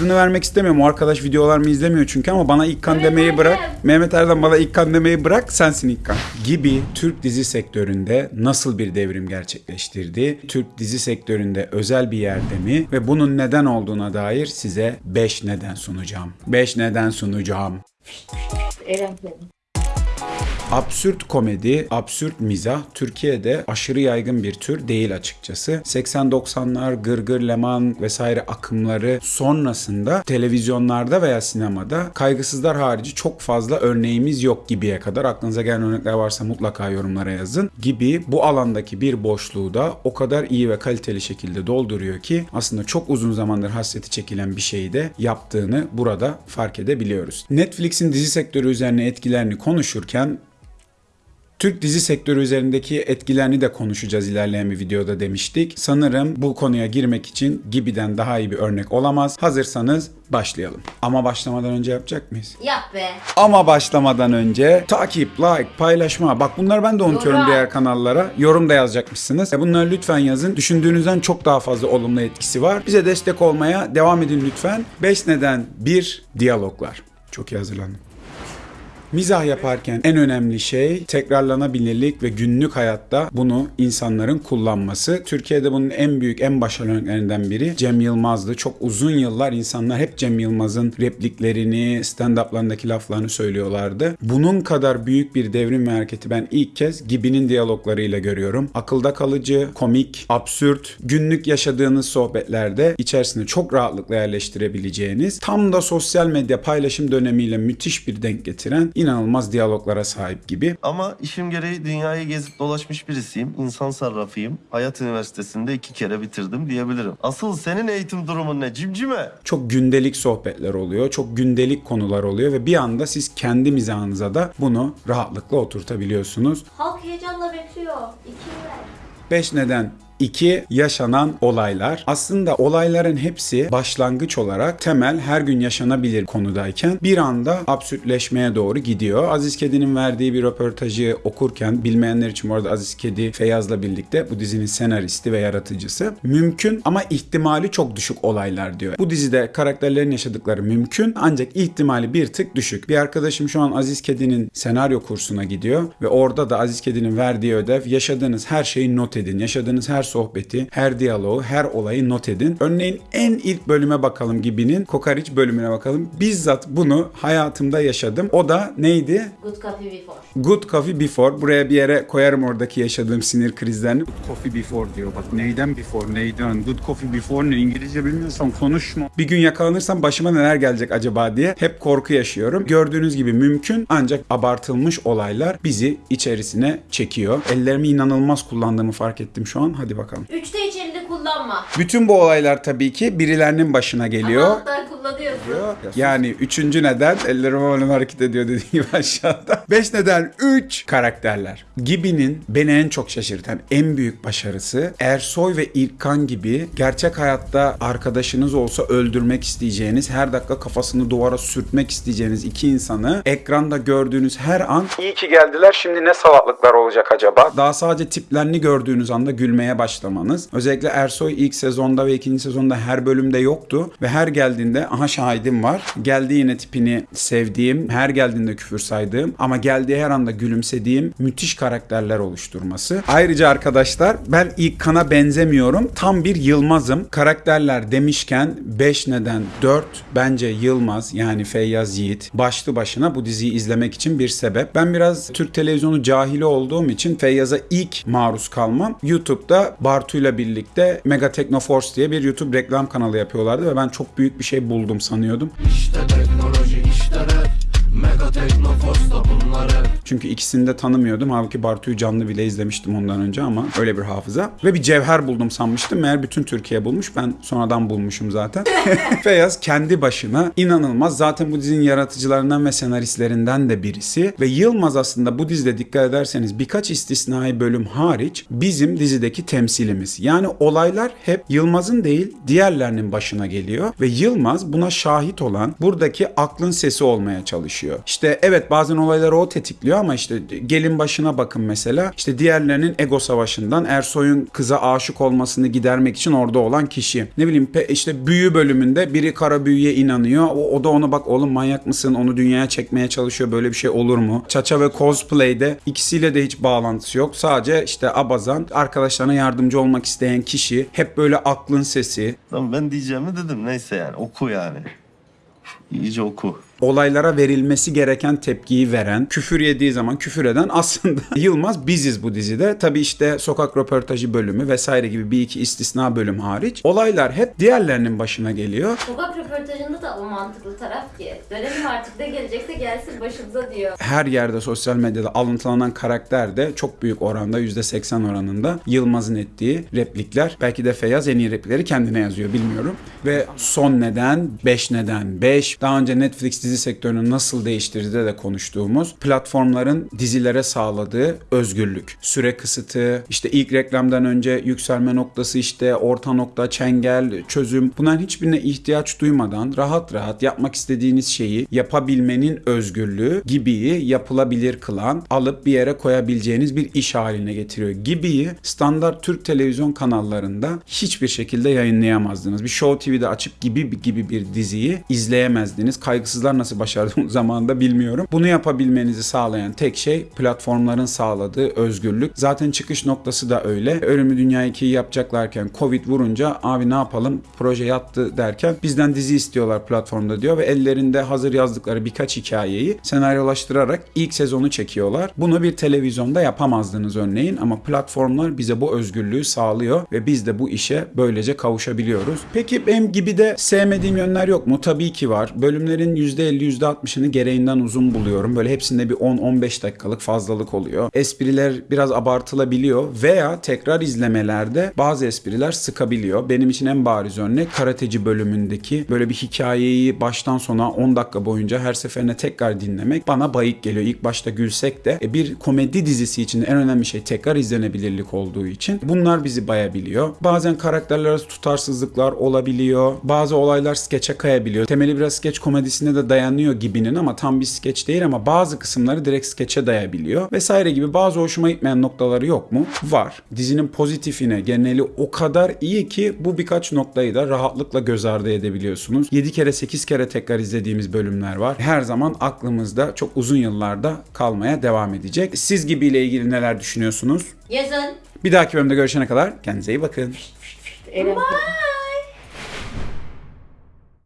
adını vermek istemiyorum. O arkadaş videolarımı izlemiyor çünkü ama bana ilk kan demeyi bırak. Mehmet Erdem bana ilk kan demeyi bırak. Sensin ilk kan. Gibi Türk dizi sektöründe nasıl bir devrim gerçekleştirdi? Türk dizi sektöründe özel bir yerde mi? Ve bunun neden olduğuna dair size 5 neden sunacağım. 5 neden sunacağım. Eren. Absürt komedi, absürt mizah Türkiye'de aşırı yaygın bir tür değil açıkçası. 80-90'lar, Gırgır, Leman vesaire akımları sonrasında televizyonlarda veya sinemada kaygısızlar harici çok fazla örneğimiz yok gibiye kadar. Aklınıza gelen örnekler varsa mutlaka yorumlara yazın. Gibi bu alandaki bir boşluğu da o kadar iyi ve kaliteli şekilde dolduruyor ki aslında çok uzun zamandır hasreti çekilen bir şeyi de yaptığını burada fark edebiliyoruz. Netflix'in dizi sektörü üzerine etkilerini konuşurken Türk dizi sektörü üzerindeki etkilerini de konuşacağız ilerleyen bir videoda demiştik. Sanırım bu konuya girmek için Gibi'den daha iyi bir örnek olamaz. Hazırsanız başlayalım. Ama başlamadan önce yapacak mıyız? Yap be. Ama başlamadan önce takip, like, paylaşma. Bak bunları ben de unutuyorum Yorum. diğer kanallara. Yorum da yazacakmışsınız. E Bunları lütfen yazın. Düşündüğünüzden çok daha fazla olumlu etkisi var. Bize destek olmaya devam edin lütfen. 5 neden 1 diyaloglar. Çok iyi hazırlandım. Mizah yaparken en önemli şey tekrarlanabilirlik ve günlük hayatta bunu insanların kullanması. Türkiye'de bunun en büyük, en başarılı örneklerinden biri Cem Yılmaz'dı. Çok uzun yıllar insanlar hep Cem Yılmaz'ın repliklerini, stand-up'larındaki laflarını söylüyorlardı. Bunun kadar büyük bir devrim ve hareketi ben ilk kez Gibi'nin diyaloglarıyla görüyorum. Akılda kalıcı, komik, absürt, günlük yaşadığınız sohbetlerde içerisine çok rahatlıkla yerleştirebileceğiniz, tam da sosyal medya paylaşım dönemiyle müthiş bir denk getiren inanılmaz diyaloglara sahip gibi. Ama işim gereği dünyayı gezip dolaşmış birisiyim. İnsan sarrafıyım. Hayat Üniversitesi'nde iki kere bitirdim diyebilirim. Asıl senin eğitim durumun ne cimcime? Çok gündelik sohbetler oluyor, çok gündelik konular oluyor ve bir anda siz kendi mizahınıza da bunu rahatlıkla oturtabiliyorsunuz. Halk heyecanla bekliyor. İki ver. 5 neden 2 yaşanan olaylar. Aslında olayların hepsi başlangıç olarak temel her gün yaşanabilir konudayken bir anda absürtleşmeye doğru gidiyor. Aziz Kedi'nin verdiği bir röportajı okurken bilmeyenler için bu arada Aziz Kedi Feyyaz'la birlikte bu dizinin senaristi ve yaratıcısı. Mümkün ama ihtimali çok düşük olaylar diyor. Bu dizide karakterlerin yaşadıkları mümkün ancak ihtimali bir tık düşük. Bir arkadaşım şu an Aziz Kedi'nin senaryo kursuna gidiyor ve orada da Aziz Kedi'nin verdiği ödev yaşadığınız her şeyi not edin. Yaşadığınız her sohbeti, her diyaloğu, her olayı not edin. Örneğin en ilk bölüme bakalım gibinin Kokariç bölümüne bakalım. Bizzat bunu hayatımda yaşadım. O da neydi? Good coffee before. Good Coffee Before. Buraya bir yere koyarım oradaki yaşadığım sinir krizlerini. Good Coffee Before diyor. Bak neyden before, neyden? Good Coffee Before ne? İngilizce bilmiyorsan konuşma. Bir gün yakalanırsam başıma neler gelecek acaba diye hep korku yaşıyorum. Gördüğünüz gibi mümkün ancak abartılmış olaylar bizi içerisine çekiyor. Ellerimi inanılmaz kullandığımı fark ettim şu an. Hadi bakalım. Üçte hiç elini kullanma. Bütün bu olaylar tabii ki birilerinin başına geliyor. Ama kullanıyorsun. Yani üçüncü neden ellerim havalı hareket ediyor dediğim gibi aşağıda. Beş neden üç karakterler. Gibi'nin beni en çok şaşırtan en büyük başarısı Ersoy ve İlkan gibi gerçek hayatta arkadaşınız olsa öldürmek isteyeceğiniz, her dakika kafasını duvara sürtmek isteyeceğiniz iki insanı ekranda gördüğünüz her an iyi ki geldiler şimdi ne salaklıklar olacak acaba? Daha sadece tiplerini gördüğünüz anda gülmeye başlamanız. Özellikle Ersoy ilk sezonda ve ikinci sezonda her bölümde yoktu ve her geldiğinde aha şahidim var. Geldi yine tipini sevdiğim, her geldiğinde küfür saydığım ama geldiği her anda gülümsediğim müthiş karakterler oluşturması. Ayrıca arkadaşlar ben ilk benzemiyorum. Tam bir Yılmaz'ım. Karakterler demişken 5 neden 4 bence Yılmaz yani Feyyaz Yiğit başlı başına bu diziyi izlemek için bir sebep. Ben biraz Türk televizyonu cahili olduğum için Feyyaz'a ilk maruz kalmam YouTube'da Bartu'yla birlikte Mega Technoforce diye bir YouTube reklam kanalı yapıyorlardı ve ben çok büyük bir şey buldum sanıyordum. İşte teknoloji işte rap Mega bunlar hep Çünkü ikisini de tanımıyordum. Halbuki Bartu'yu canlı bile izlemiştim ondan önce ama öyle bir hafıza. Ve bir cevher buldum sanmıştım. Meğer bütün Türkiye bulmuş. Ben sonradan bulmuşum zaten. Feyyaz kendi başına inanılmaz. Zaten bu dizinin yaratıcılarından ve senaristlerinden de birisi. Ve Yılmaz aslında bu dizide dikkat ederseniz birkaç istisnai bölüm hariç bizim dizideki temsilimiz. Yani olaylar hep Yılmaz'ın değil diğerlerinin başına geliyor. Ve Yılmaz buna şahit olan buradaki aklın sesi olmaya çalışıyor. İşte evet bazen olayları o tetikliyor ama işte gelin başına bakın mesela. İşte diğerlerinin ego savaşından Ersoy'un kıza aşık olmasını gidermek için orada olan kişi. Ne bileyim işte büyü bölümünde biri kara büyüye inanıyor. O, o da ona bak oğlum manyak mısın? Onu dünyaya çekmeye çalışıyor. Böyle bir şey olur mu? Çaça ve cosplay'de ikisiyle de hiç bağlantısı yok. Sadece işte abazan arkadaşlarına yardımcı olmak isteyen kişi. Hep böyle aklın sesi. Tamam ben diyeceğimi dedim. Neyse yani oku yani. İyice oku. Olaylara verilmesi gereken tepkiyi veren, küfür yediği zaman küfür eden aslında Yılmaz biziz bu dizide. Tabii işte sokak röportajı bölümü vesaire gibi bir iki istisna bölüm hariç. Olaylar hep diğerlerinin başına geliyor. Sokak röportajında da o mantıklı taraf ki. Dönelim artık ne gelecekse gelsin başımıza diyor. Her yerde sosyal medyada alıntılanan karakter de çok büyük oranda %80 oranında Yılmaz'ın ettiği replikler. Belki de Feyyaz en iyi replikleri kendine yazıyor bilmiyorum. Ve son neden 5 neden 5. Daha önce Netflix dizi sektörünü nasıl değiştirdi de konuştuğumuz platformların dizilere sağladığı özgürlük. Süre kısıtı, işte ilk reklamdan önce yükselme noktası işte orta nokta, çengel, çözüm. Bunların hiçbirine ihtiyaç duymadan rahat rahat yapmak istediğiniz şeyi yapabilmenin özgürlüğü Gibi'yi yapılabilir kılan, alıp bir yere koyabileceğiniz bir iş haline getiriyor. Gibi'yi standart Türk televizyon kanallarında hiçbir şekilde yayınlayamazdınız. Bir Show TV'de açıp Gibi gibi bir diziyi izleyemezdiniz. Kaygısızlar nasıl başardı o zamanında bilmiyorum. Bunu yapabilmenizi sağlayan tek şey platformların sağladığı özgürlük. Zaten çıkış noktası da öyle. Ölümü Dünya 2'yi yapacaklarken Covid vurunca abi ne yapalım proje yattı derken bizden dizi istiyorlar platformda diyor ve ellerinde hazır yazdıkları birkaç hikayeyi senaryolaştırarak ilk sezonu çekiyorlar. Bunu bir televizyonda yapamazdınız örneğin ama platformlar bize bu özgürlüğü sağlıyor ve biz de bu işe böylece kavuşabiliyoruz. Peki benim gibi de sevmediğim yönler yok mu? Tabii ki var. Bölümlerin %50 %60'ını gereğinden uzun buluyorum. Böyle hepsinde bir 10-15 dakikalık fazlalık oluyor. Espriler biraz abartılabiliyor veya tekrar izlemelerde bazı espriler sıkabiliyor. Benim için en bariz örnek karateci bölümündeki böyle bir hikayeyi baştan sona 10 dakika boyunca her seferine tekrar dinlemek bana bayık geliyor. İlk başta gülsek de e, bir komedi dizisi için en önemli şey tekrar izlenebilirlik olduğu için bunlar bizi bayabiliyor. Bazen karakterler arası tutarsızlıklar olabiliyor. Bazı olaylar skeçe kayabiliyor. Temeli biraz skeç komedisine de dayanıyor gibinin ama tam bir skeç değil ama bazı kısımları direkt skeçe dayabiliyor. Vesaire gibi bazı hoşuma gitmeyen noktaları yok mu? Var. Dizinin pozitifine geneli o kadar iyi ki bu birkaç noktayı da rahatlıkla göz ardı edebiliyorsunuz. 7 kere 8 kere tekrar izlediğimiz bölümler var. Her zaman aklımızda çok uzun yıllarda kalmaya devam edecek. Siz gibiyle ilgili neler düşünüyorsunuz? Yazın. Bir dahaki bölümde görüşene kadar kendinize iyi bakın. Eren